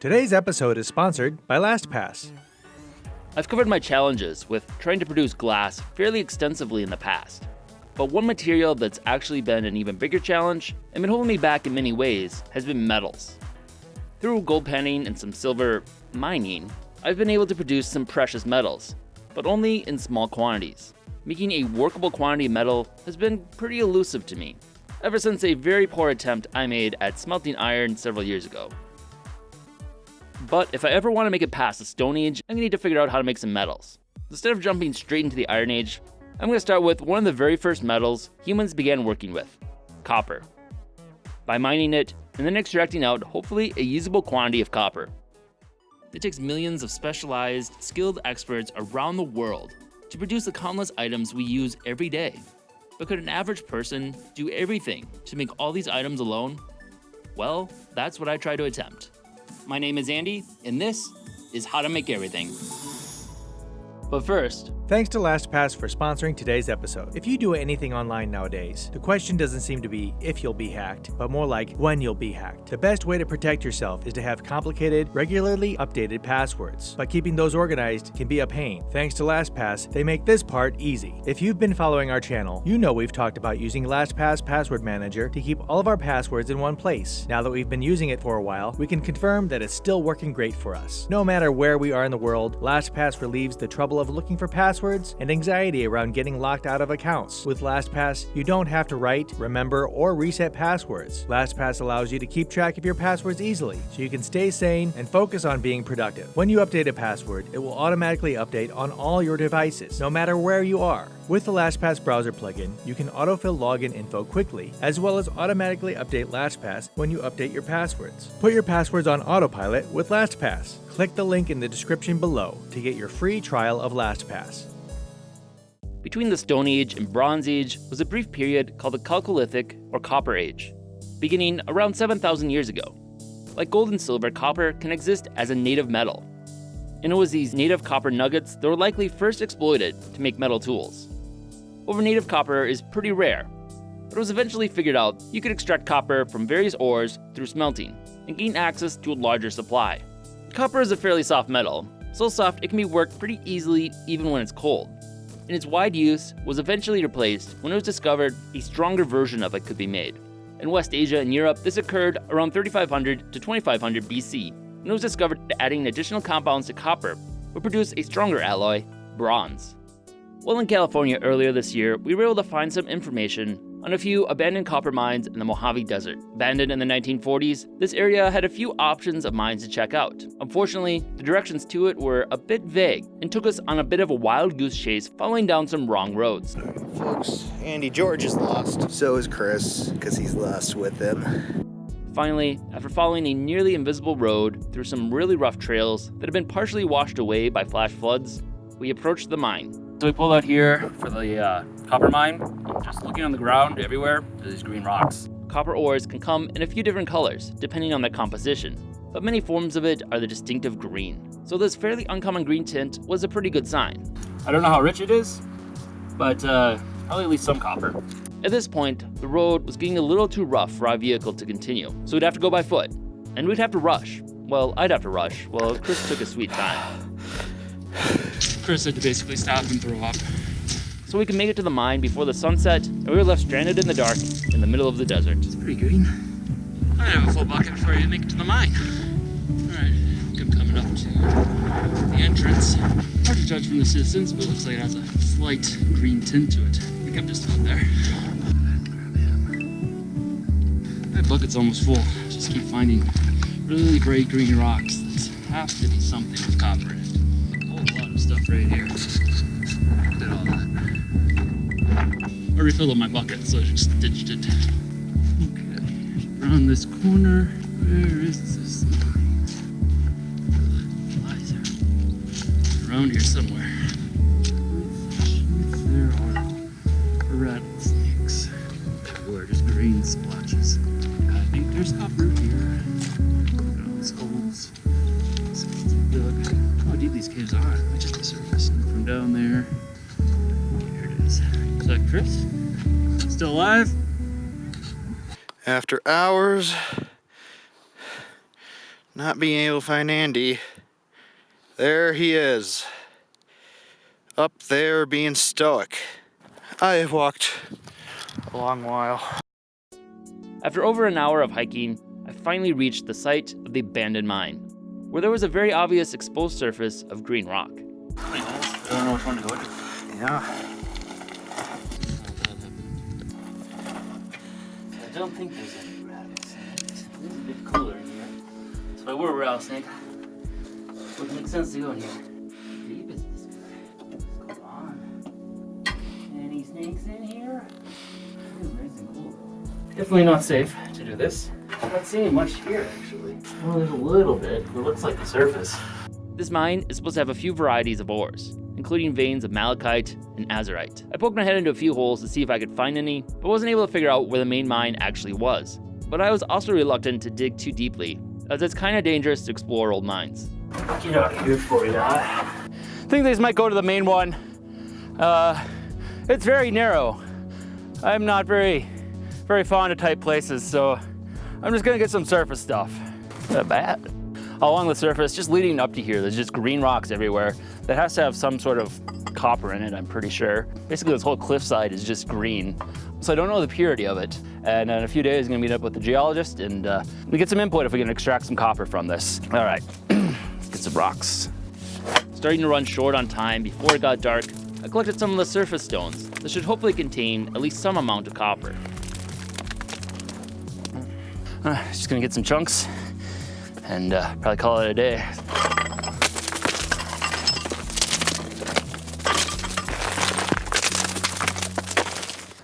Today's episode is sponsored by LastPass. I've covered my challenges with trying to produce glass fairly extensively in the past. But one material that's actually been an even bigger challenge and been holding me back in many ways has been metals. Through gold panning and some silver mining, I've been able to produce some precious metals, but only in small quantities. Making a workable quantity of metal has been pretty elusive to me, ever since a very poor attempt I made at smelting iron several years ago. But if I ever want to make it past the Stone Age, I'm going to need to figure out how to make some metals. Instead of jumping straight into the Iron Age, I'm going to start with one of the very first metals humans began working with, copper. By mining it, and then extracting out hopefully a usable quantity of copper. It takes millions of specialized, skilled experts around the world to produce the countless items we use every day. But could an average person do everything to make all these items alone? Well, that's what I try to attempt. My name is Andy, and this is How to Make Everything. But first, Thanks to LastPass for sponsoring today's episode. If you do anything online nowadays, the question doesn't seem to be if you'll be hacked, but more like when you'll be hacked. The best way to protect yourself is to have complicated, regularly updated passwords, but keeping those organized can be a pain. Thanks to LastPass, they make this part easy. If you've been following our channel, you know we've talked about using LastPass Password Manager to keep all of our passwords in one place. Now that we've been using it for a while, we can confirm that it's still working great for us. No matter where we are in the world, LastPass relieves the trouble of looking for passwords passwords, and anxiety around getting locked out of accounts. With LastPass, you don't have to write, remember, or reset passwords. LastPass allows you to keep track of your passwords easily, so you can stay sane and focus on being productive. When you update a password, it will automatically update on all your devices, no matter where you are. With the LastPass browser plugin, you can autofill login info quickly, as well as automatically update LastPass when you update your passwords. Put your passwords on autopilot with LastPass. Click the link in the description below to get your free trial of LastPass. Between the Stone Age and Bronze Age was a brief period called the Chalcolithic or Copper Age, beginning around 7,000 years ago. Like gold and silver, copper can exist as a native metal. And it was these native copper nuggets that were likely first exploited to make metal tools. Over native copper is pretty rare, but it was eventually figured out you could extract copper from various ores through smelting and gain access to a larger supply. Copper is a fairly soft metal, so soft it can be worked pretty easily even when it's cold and its wide use was eventually replaced when it was discovered a stronger version of it could be made. In West Asia and Europe, this occurred around 3500 to 2500 BC, when it was discovered that adding additional compounds to copper would produce a stronger alloy, bronze. While in California earlier this year, we were able to find some information on a few abandoned copper mines in the Mojave Desert. Abandoned in the 1940s, this area had a few options of mines to check out. Unfortunately, the directions to it were a bit vague and took us on a bit of a wild goose chase following down some wrong roads. Folks, Andy George is lost. So is Chris, because he's lost with him. Finally, after following a nearly invisible road through some really rough trails that had been partially washed away by flash floods, we approached the mine. So we pulled out here for the uh, copper mine. Just looking on the ground everywhere, there's these green rocks. Copper ores can come in a few different colors, depending on their composition, but many forms of it are the distinctive green. So this fairly uncommon green tint was a pretty good sign. I don't know how rich it is, but uh, probably at least some copper. At this point, the road was getting a little too rough for our vehicle to continue, so we'd have to go by foot. And we'd have to rush. Well, I'd have to rush. Well, Chris took a sweet time. Chris had to basically stop and throw up. So we could make it to the mine before the sunset, and we were left stranded in the dark in the middle of the desert. It's pretty green. I have a full bucket before you make it to the mine. Alright, I'm coming up to the entrance. Hard to judge from the distance, but it looks like it has a slight green tint to it. I think I'm just about there. My bucket's almost full. Just keep finding really bright green rocks that have to be something with copper in it stuff right here. Did all that. I refilled up my bucket, so I just ditched it. Okay, around this corner, where is this. Around here somewhere. There are rattlesnakes. Where just green splotches. I think there's copper here. At all these holes. Deep these caves are down there. Here it is. Is that Chris? Still alive? After hours, not being able to find Andy. There he is. Up there being stoic. I have walked a long while. After over an hour of hiking, I finally reached the site of the abandoned mine, where there was a very obvious exposed surface of green rock. I don't know which one to go to. Yeah. I don't think there's any rabbits. It's a bit cooler in here. So if I were a rattlesnake, it would make sense to go in here. Deep is this guy? Come on. Any snakes in here? It is nice and cool. Definitely not safe to do this. I'm not seeing much here actually. Well, there's a little bit. It looks like the surface. This mine is supposed to have a few varieties of ores, including veins of malachite and azurite. I poked my head into a few holes to see if I could find any, but wasn't able to figure out where the main mine actually was. But I was also reluctant to dig too deeply, as it's kinda dangerous to explore old mines. Get out of here for you. I think these might go to the main one. Uh, it's very narrow. I'm not very, very fond of tight places, so I'm just gonna get some surface stuff. Not bad. Along the surface, just leading up to here, there's just green rocks everywhere. That has to have some sort of copper in it, I'm pretty sure. Basically, this whole cliffside is just green. So I don't know the purity of it. And in a few days, I'm gonna meet up with the geologist and uh, we get some input if we can extract some copper from this. All right, let's get some rocks. Starting to run short on time before it got dark, I collected some of the surface stones that should hopefully contain at least some amount of copper. Uh, just gonna get some chunks and uh, probably call it a day.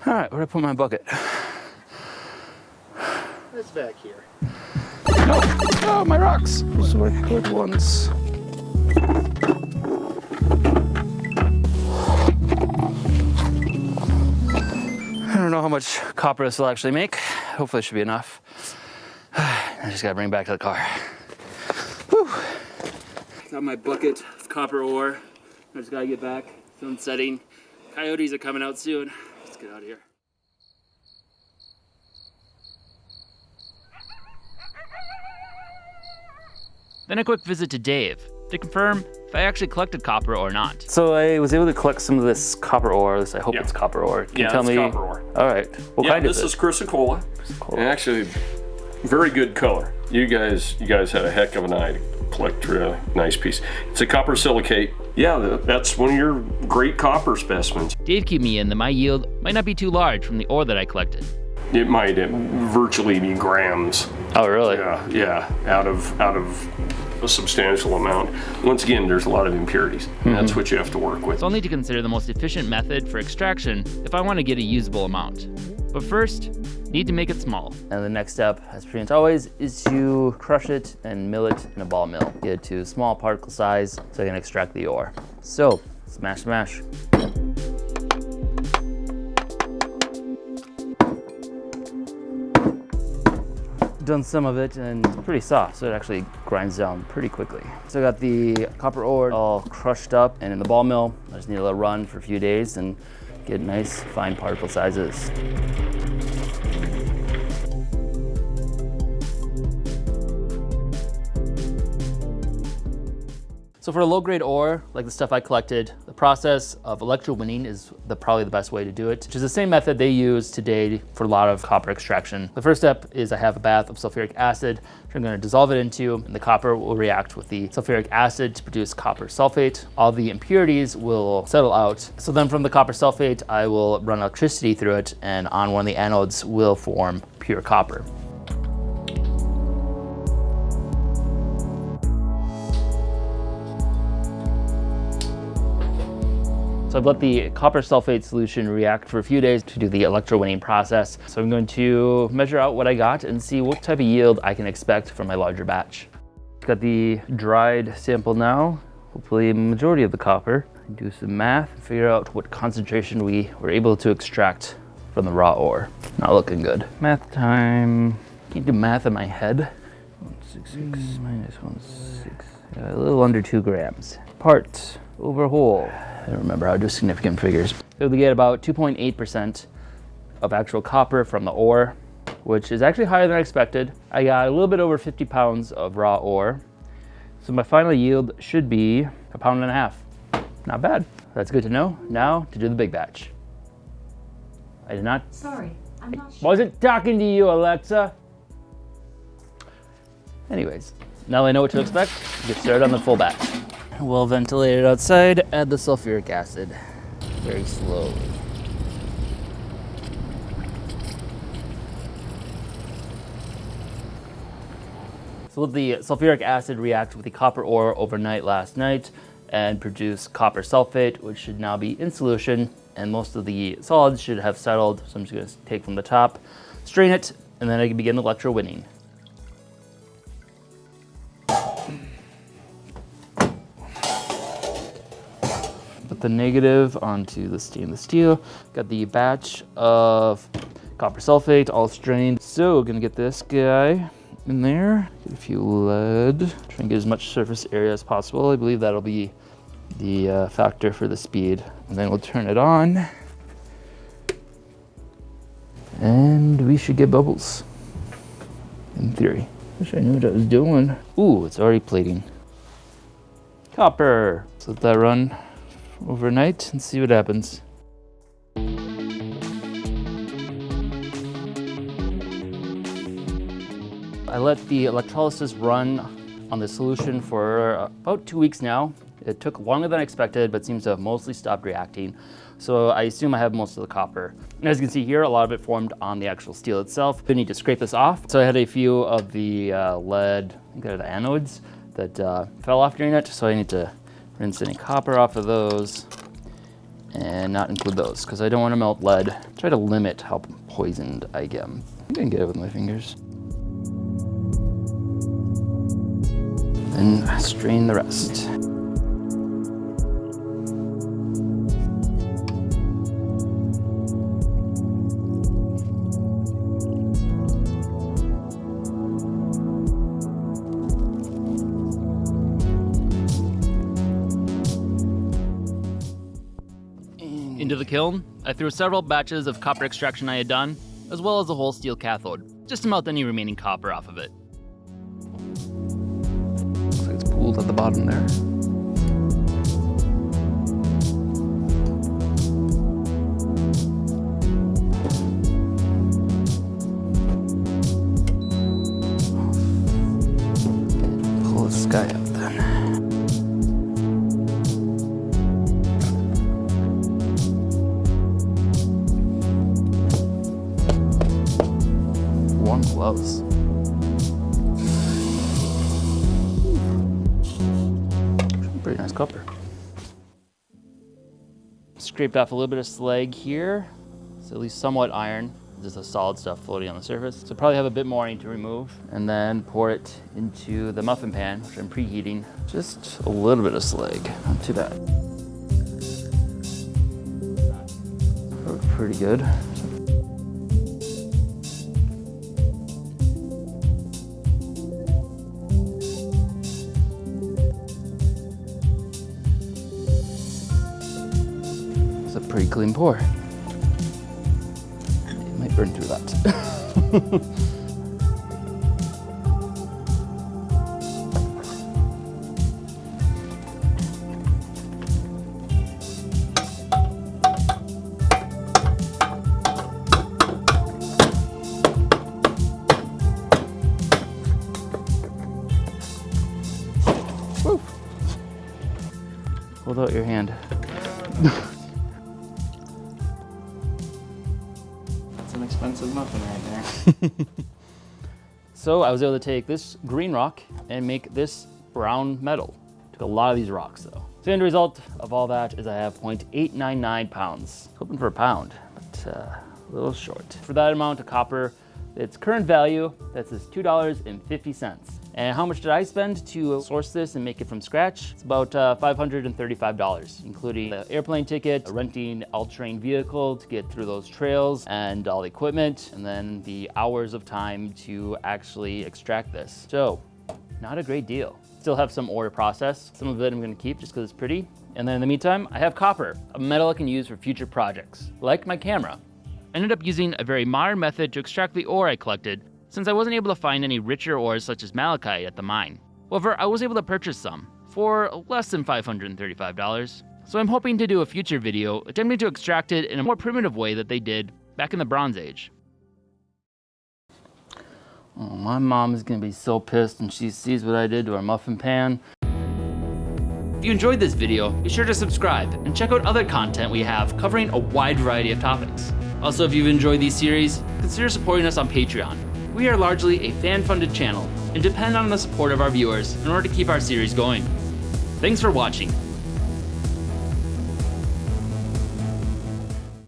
All right, where'd I put my bucket? It's back here. Oh, oh my rocks. Those were good ones. I don't know how much copper this will actually make. Hopefully it should be enough. I just gotta bring it back to the car. Whew. Got my bucket of copper ore. I just gotta get back. Sun setting. Coyotes are coming out soon. Let's get out of here. Then a quick visit to Dave to confirm if I actually collected copper or not. So I was able to collect some of this copper ore. This, I hope Yeah. it's copper ore. Can Yeah, you tell it's me? copper ore. All right. What yeah, kind this is is it? chrysocolla. Cool. And actually, very good color. You guys, you guys had a heck of an eye really nice piece. It's a copper silicate. Yeah, that's one of your great copper specimens. Dave cued me in that my yield might not be too large from the ore that I collected. It might uh, virtually be grams. Oh, really? Yeah, yeah, out of out of a substantial amount. Once again, there's a lot of impurities. And that's what you have to work with. So I'll need to consider the most efficient method for extraction if I want to get a usable amount. But first, need to make it small. And the next step, as pretty much always, is to crush it and mill it in a ball mill. Get it to small particle size so I can extract the ore. So, smash, smash. Done some of it and it's pretty soft, so it actually grinds down pretty quickly. So I got the copper ore all crushed up and in the ball mill. I just need let it run for a few days and get nice fine particle sizes. So for a low-grade ore, like the stuff I collected, the process of electrowinning is the, probably the best way to do it, which is the same method they use today for a lot of copper extraction. The first step is I have a bath of sulfuric acid, which I'm gonna dissolve it into, and the copper will react with the sulfuric acid to produce copper sulfate. All the impurities will settle out. So then from the copper sulfate, I will run electricity through it, and on one of the anodes will form pure copper. So I've let the copper sulfate solution react for a few days to do the electrowinning process. So I'm going to measure out what I got and see what type of yield I can expect from my larger batch. Got the dried sample now, hopefully majority of the copper. Do some math and figure out what concentration we were able to extract from the raw ore. Not looking good. Math time. Can't do math in my head. 166 minus 16. A little under two grams. Parts over whole. I don't remember how to do significant figures. So we get about 2.8% of actual copper from the ore, which is actually higher than I expected. I got a little bit over 50 pounds of raw ore. So my final yield should be a pound and a half. Not bad. That's good to know. Now to do the big batch. I did not. Sorry, I'm not sure. Wasn't talking to you, Alexa. Anyways, now I know what to expect. Get started on the full batch. Well ventilated outside, add the sulfuric acid very slowly. So the sulfuric acid react with the copper ore overnight last night and produce copper sulfate, which should now be in solution, and most of the solids should have settled. So I'm just gonna take from the top, strain it, and then I can begin electrowinning. The negative onto the stainless steel. Got the batch of copper sulfate all strained. So gonna get this guy in there. Get a few lead. Try and get as much surface area as possible. I believe that'll be the uh, factor for the speed. And then we'll turn it on. And we should get bubbles. In theory. Wish I knew what I was doing. Ooh, it's already plating. Copper. So let that run overnight and see what happens. I let the electrolysis run on the solution for about two weeks now. It took longer than I expected, but seems to have mostly stopped reacting. So I assume I have most of the copper. And as you can see here, a lot of it formed on the actual steel itself. I need to scrape this off. So I had a few of the uh, lead, I think they're the anodes, that uh, fell off during it. So I need to rinse any copper off of those and not include those because I don't want to melt lead. Try to limit how poisoned I get. I can get it with my fingers. Then strain the rest. The kiln, I threw several batches of copper extraction I had done, as well as a whole steel cathode, just to melt any remaining copper off of it. Looks like it's pooled at the bottom there. Pull this guy up Scraped off a little bit of slag here. So at least somewhat iron. Just the solid stuff floating on the surface. So probably have a bit more I need to remove. And then pour it into the muffin pan, which I'm preheating. Just a little bit of slag, not too bad. Pretty good. Clean pour. It might burn through that. muffin right there. So I was able to take this green rock and make this brown metal. Took a lot of these rocks though. So the end result of all that is I have 0.899 pounds. Hoping for a pound, but uh, a little short. For that amount of copper, its current value, that's is $2.50. And how much did I spend to source this and make it from scratch? It's about uh, $535, including the airplane ticket, renting all-terrain vehicle to get through those trails and all the equipment, and then the hours of time to actually extract this. So, not a great deal. Still have some ore to process. Some of it I'm gonna keep just because it's pretty. And then in the meantime, I have copper, a metal I can use for future projects, like my camera. I ended up using a very modern method to extract the ore I collected, since I wasn't able to find any richer ores such as malachite at the mine. However, I was able to purchase some, for less than $535, so I'm hoping to do a future video attempting to extract it in a more primitive way that they did back in the Bronze Age. Oh, my mom is gonna be so pissed when she sees what I did to our muffin pan. If you enjoyed this video, be sure to subscribe and check out other content we have covering a wide variety of topics. Also, if you've enjoyed these series, consider supporting us on Patreon. We are largely a fan-funded channel and depend on the support of our viewers in order to keep our series going. Thanks for watching,